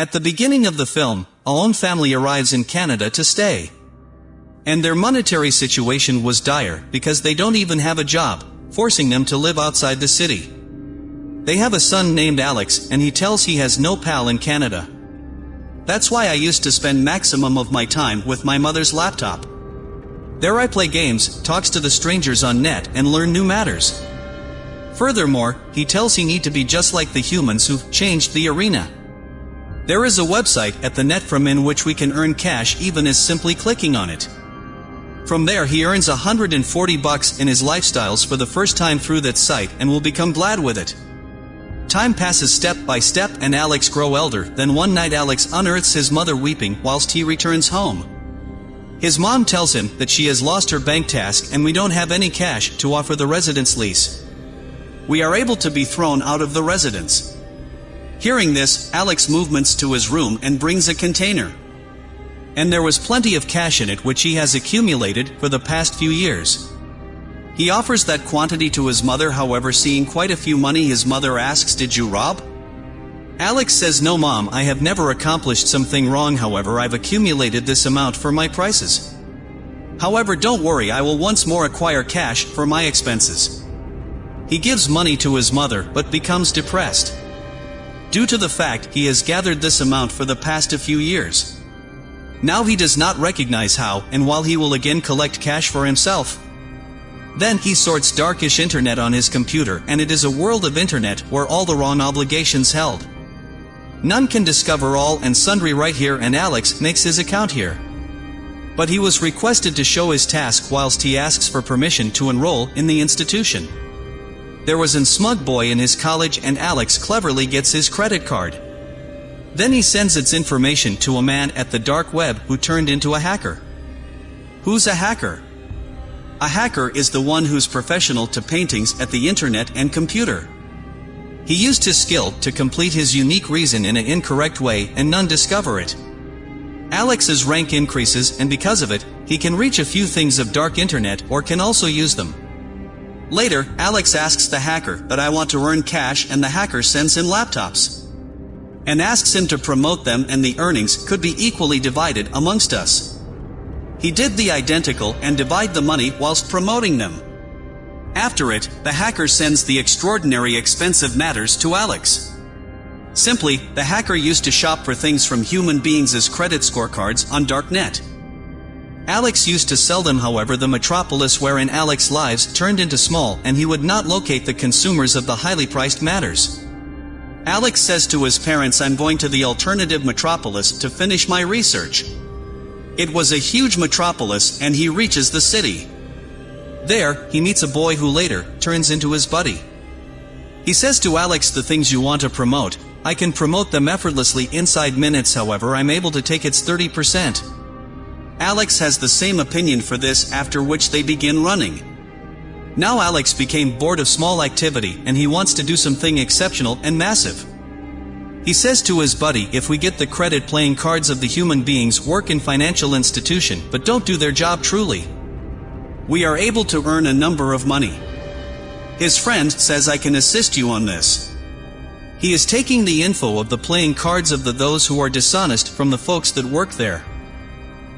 At the beginning of the film, a lone family arrives in Canada to stay. And their monetary situation was dire because they don't even have a job, forcing them to live outside the city. They have a son named Alex and he tells he has no pal in Canada. That's why I used to spend maximum of my time with my mother's laptop. There I play games, talks to the strangers on net and learn new matters. Furthermore, he tells he need to be just like the humans who've changed the arena. There is a website at the net from in which we can earn cash even as simply clicking on it. From there he earns 140 bucks in his lifestyles for the first time through that site and will become glad with it. Time passes step by step and Alex grow elder, then one night Alex unearths his mother weeping whilst he returns home. His mom tells him that she has lost her bank task and we don't have any cash to offer the residence lease. We are able to be thrown out of the residence. Hearing this, Alex movements to his room and brings a container. And there was plenty of cash in it which he has accumulated for the past few years. He offers that quantity to his mother however seeing quite a few money his mother asks did you rob? Alex says no mom I have never accomplished something wrong however I've accumulated this amount for my prices. However don't worry I will once more acquire cash for my expenses. He gives money to his mother but becomes depressed. Due to the fact he has gathered this amount for the past a few years. Now he does not recognize how and while he will again collect cash for himself. Then he sorts darkish internet on his computer and it is a world of internet where all the wrong obligations held. None can discover all and sundry right here and Alex makes his account here. But he was requested to show his task whilst he asks for permission to enroll in the institution. There was an smug boy in his college and Alex cleverly gets his credit card. Then he sends its information to a man at the dark web who turned into a hacker. Who's a hacker? A hacker is the one who's professional to paintings at the internet and computer. He used his skill to complete his unique reason in an incorrect way and none discover it. Alex's rank increases and because of it, he can reach a few things of dark internet or can also use them. Later, Alex asks the hacker that I want to earn cash and the hacker sends him laptops and asks him to promote them and the earnings could be equally divided amongst us. He did the identical and divide the money whilst promoting them. After it, the hacker sends the extraordinary expensive matters to Alex. Simply, the hacker used to shop for things from human beings as credit scorecards on Darknet. Alex used to sell them however the metropolis wherein Alex lives turned into small and he would not locate the consumers of the highly priced matters. Alex says to his parents I'm going to the alternative metropolis to finish my research. It was a huge metropolis and he reaches the city. There, he meets a boy who later turns into his buddy. He says to Alex the things you want to promote, I can promote them effortlessly inside minutes however I'm able to take its 30%. Alex has the same opinion for this after which they begin running. Now Alex became bored of small activity and he wants to do something exceptional and massive. He says to his buddy if we get the credit playing cards of the human beings work in financial institution but don't do their job truly. We are able to earn a number of money. His friend says I can assist you on this. He is taking the info of the playing cards of the those who are dishonest from the folks that work there.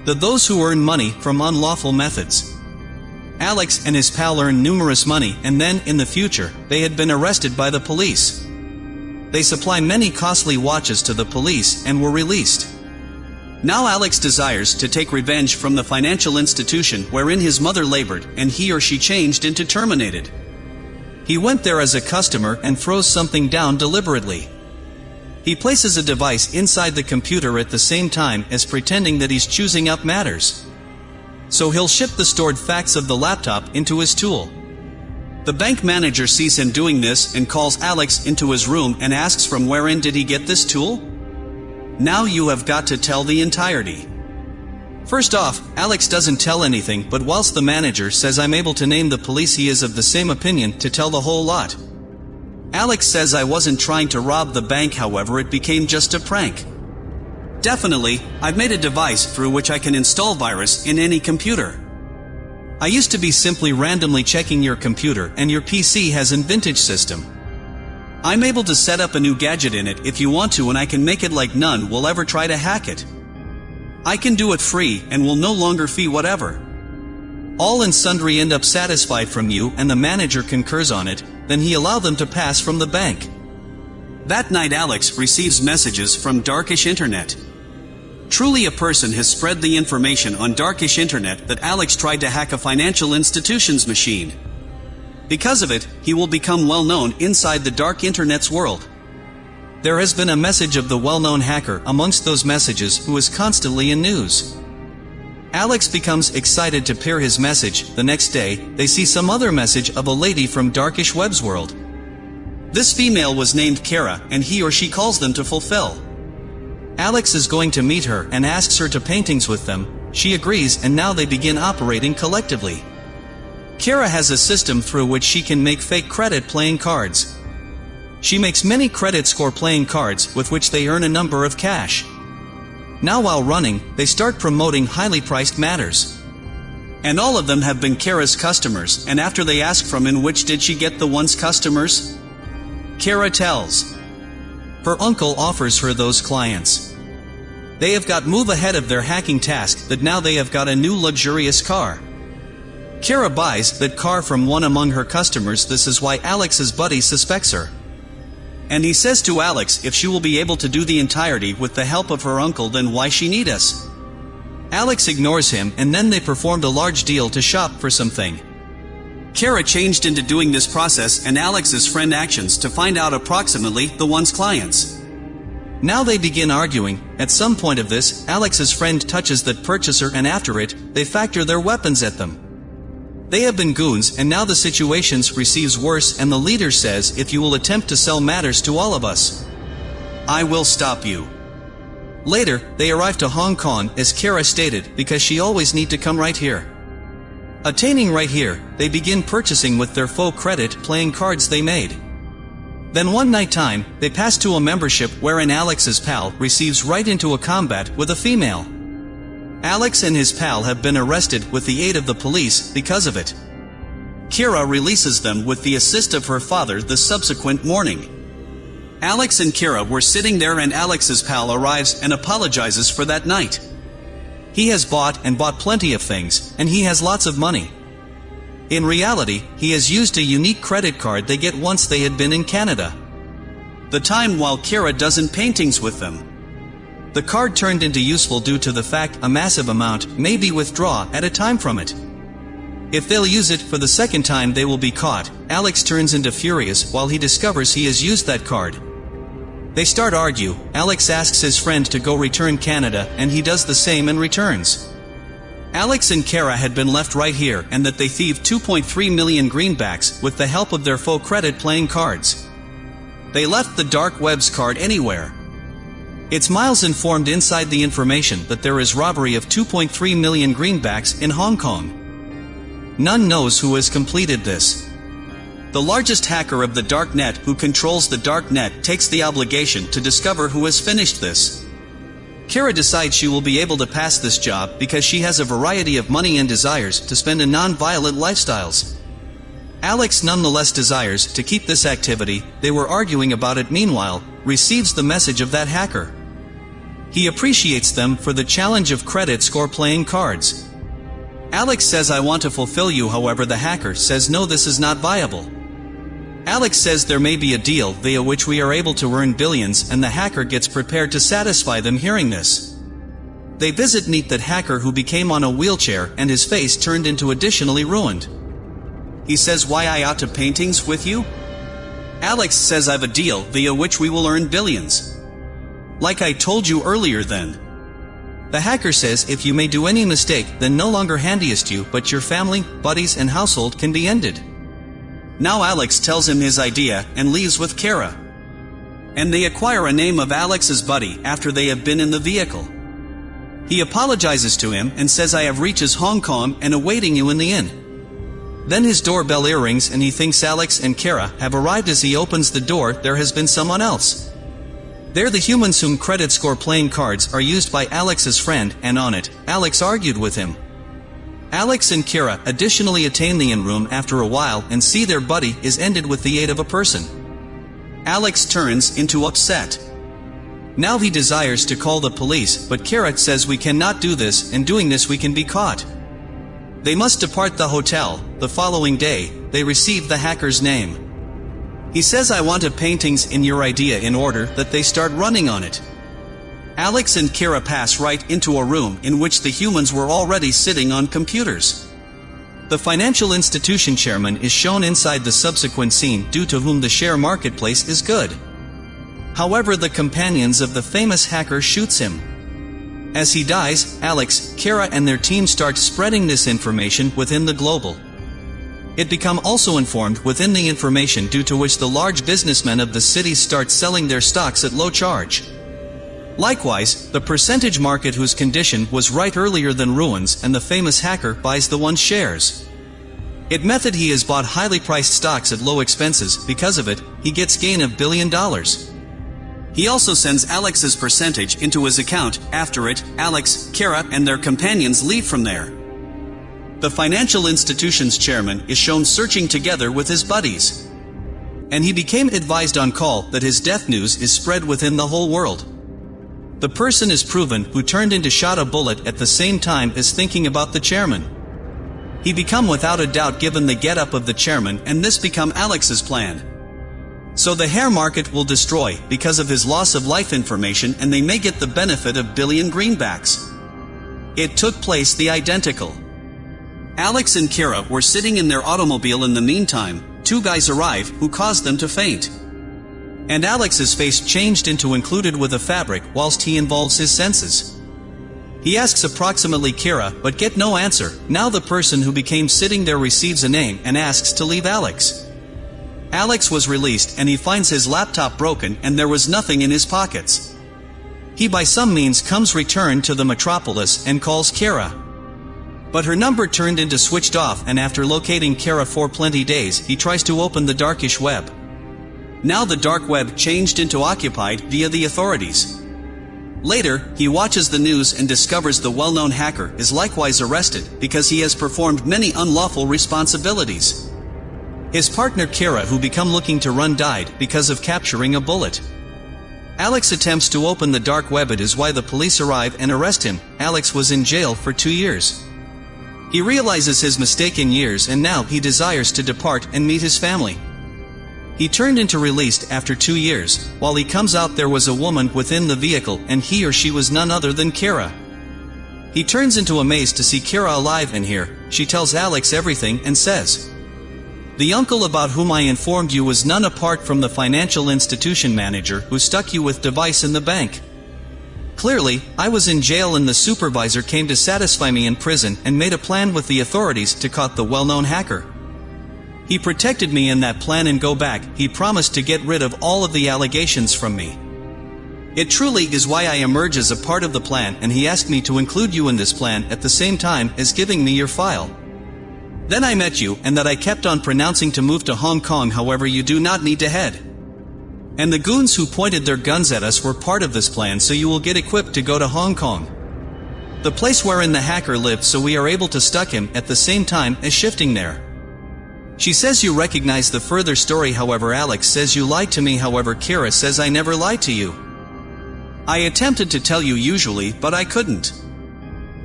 The those who earn money from unlawful methods. Alex and his pal earned numerous money and then, in the future, they had been arrested by the police. They supply many costly watches to the police and were released. Now Alex desires to take revenge from the financial institution wherein his mother labored and he or she changed into terminated. He went there as a customer and throws something down deliberately. He places a device inside the computer at the same time as pretending that he's choosing up matters so he'll ship the stored facts of the laptop into his tool. The bank manager sees him doing this and calls Alex into his room and asks from wherein did he get this tool? Now you have got to tell the entirety. First off, Alex doesn't tell anything but whilst the manager says I'm able to name the police he is of the same opinion to tell the whole lot. Alex says I wasn't trying to rob the bank however it became just a prank. Definitely, I've made a device through which I can install virus in any computer. I used to be simply randomly checking your computer and your PC has an vintage system. I'm able to set up a new gadget in it if you want to and I can make it like none will ever try to hack it. I can do it free and will no longer fee whatever. All and sundry end up satisfied from you and the manager concurs on it, then he allow them to pass from the bank. That night Alex receives messages from Darkish Internet. Truly a person has spread the information on Darkish Internet that Alex tried to hack a financial institution's machine. Because of it, he will become well known inside the dark internet's world. There has been a message of the well-known hacker amongst those messages who is constantly in news. Alex becomes excited to peer his message, the next day, they see some other message of a lady from Darkish Web's world. This female was named Kara, and he or she calls them to fulfill. Alex is going to meet her and asks her to paintings with them, she agrees and now they begin operating collectively. Kara has a system through which she can make fake credit playing cards. She makes many credit score playing cards with which they earn a number of cash. Now while running, they start promoting highly priced matters. And all of them have been Kara's customers, and after they ask from in which did she get the one's customers? Kara tells. Her uncle offers her those clients. They have got move ahead of their hacking task that now they have got a new luxurious car. Kara buys that car from one among her customers this is why Alex's buddy suspects her. And he says to Alex if she will be able to do the entirety with the help of her uncle then why she need us. Alex ignores him and then they performed a large deal to shop for something. Kara changed into doing this process and Alex's friend actions to find out approximately the one's clients. Now they begin arguing, at some point of this, Alex's friend touches that purchaser and after it, they factor their weapons at them. They have been goons and now the situations receives worse and the leader says if you will attempt to sell matters to all of us. I will stop you. Later, they arrive to Hong Kong as Kara stated because she always need to come right here. Attaining right here, they begin purchasing with their faux credit playing cards they made. Then one night time, they pass to a membership wherein Alex's pal receives right into a combat with a female. Alex and his pal have been arrested with the aid of the police because of it. Kira releases them with the assist of her father the subsequent morning. Alex and Kira were sitting there and Alex's pal arrives and apologizes for that night. He has bought and bought plenty of things, and he has lots of money. In reality, he has used a unique credit card they get once they had been in Canada. The time while Kira doesn't paintings with them. The card turned into useful due to the fact a massive amount may be withdraw at a time from it. If they'll use it for the second time they will be caught, Alex turns into furious while he discovers he has used that card. They start argue, Alex asks his friend to go return Canada and he does the same and returns. Alex and Kara had been left right here and that they thieved 2.3 million greenbacks with the help of their faux credit playing cards. They left the dark web's card anywhere, it's Miles informed inside the information that there is robbery of 2.3 million greenbacks in Hong Kong. None knows who has completed this. The largest hacker of the dark net who controls the dark net takes the obligation to discover who has finished this. Kara decides she will be able to pass this job because she has a variety of money and desires to spend in non-violent lifestyles. Alex nonetheless desires to keep this activity, they were arguing about it meanwhile, receives the message of that hacker. He appreciates them for the challenge of credit score playing cards. Alex says I want to fulfill you however the hacker says no this is not viable. Alex says there may be a deal via which we are able to earn billions and the hacker gets prepared to satisfy them hearing this. They visit meet that hacker who became on a wheelchair and his face turned into additionally ruined. He says why I ought to paintings with you? Alex says I've a deal via which we will earn billions. Like I told you earlier then. The hacker says if you may do any mistake, then no longer handiest you, but your family, buddies, and household can be ended. Now Alex tells him his idea and leaves with Kara. And they acquire a name of Alex's buddy after they have been in the vehicle. He apologizes to him and says I have reaches Hong Kong and awaiting you in the inn. Then his doorbell ear rings and he thinks Alex and Kara have arrived as he opens the door there has been someone else. They're the humans whom credit score playing cards are used by Alex's friend, and on it, Alex argued with him. Alex and Kira additionally attain the in-room after a while and see their buddy is ended with the aid of a person. Alex turns into upset. Now he desires to call the police, but Kira says we cannot do this, and doing this we can be caught. They must depart the hotel. The following day, they receive the hacker's name. He says I want a paintings in your idea in order that they start running on it. Alex and Kira pass right into a room in which the humans were already sitting on computers. The financial institution chairman is shown inside the subsequent scene due to whom the share marketplace is good. However the companions of the famous hacker shoots him. As he dies, Alex, Kara and their team start spreading this information within the global. It become also informed within the information due to which the large businessmen of the city start selling their stocks at low charge. Likewise, the percentage market whose condition was right earlier than ruins and the famous hacker buys the one's shares. It method he has bought highly priced stocks at low expenses, because of it, he gets gain of billion dollars. He also sends Alex's percentage into his account, after it, Alex, Kara and their companions leave from there. The financial institution's chairman is shown searching together with his buddies. And he became advised on call that his death news is spread within the whole world. The person is proven who turned into shot a bullet at the same time as thinking about the chairman. He become without a doubt given the get-up of the chairman and this become Alex's plan. So the hair market will destroy because of his loss of life information and they may get the benefit of billion greenbacks. It took place the identical. Alex and Kira were sitting in their automobile in the meantime, two guys arrive who caused them to faint. And Alex's face changed into included with a fabric whilst he involves his senses. He asks approximately Kira, but get no answer. Now the person who became sitting there receives a name and asks to leave Alex. Alex was released and he finds his laptop broken and there was nothing in his pockets. He by some means comes returned to the metropolis and calls Kira. But her number turned into switched off and after locating Kara for plenty days, he tries to open the darkish web. Now the dark web changed into occupied via the authorities. Later, he watches the news and discovers the well-known hacker is likewise arrested because he has performed many unlawful responsibilities. His partner Kira who become looking to run died because of capturing a bullet. Alex attempts to open the dark web it is why the police arrive and arrest him. Alex was in jail for two years. He realizes his mistake in years and now he desires to depart and meet his family. He turned into released after two years, while he comes out there was a woman within the vehicle and he or she was none other than Kira. He turns into amazed to see Kira alive in here, she tells Alex everything and says, The uncle about whom I informed you was none apart from the financial institution manager who stuck you with device in the bank. Clearly, I was in jail and the supervisor came to satisfy me in prison and made a plan with the authorities to caught the well-known hacker. He protected me in that plan and go back, he promised to get rid of all of the allegations from me. It truly is why I emerge as a part of the plan and he asked me to include you in this plan at the same time as giving me your file. Then I met you and that I kept on pronouncing to move to Hong Kong however you do not need to head. And the goons who pointed their guns at us were part of this plan so you will get equipped to go to Hong Kong. The place wherein the hacker lived so we are able to stuck him at the same time as shifting there. She says you recognize the further story however Alex says you lied to me however Kira says I never lied to you. I attempted to tell you usually but I couldn't.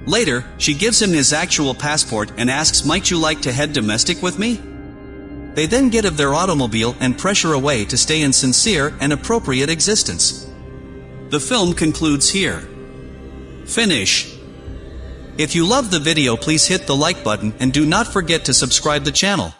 Later, she gives him his actual passport and asks might you like to head domestic with me? They then get of their automobile and pressure away to stay in sincere and appropriate existence. The film concludes here. Finish. If you love the video please hit the like button and do not forget to subscribe the channel.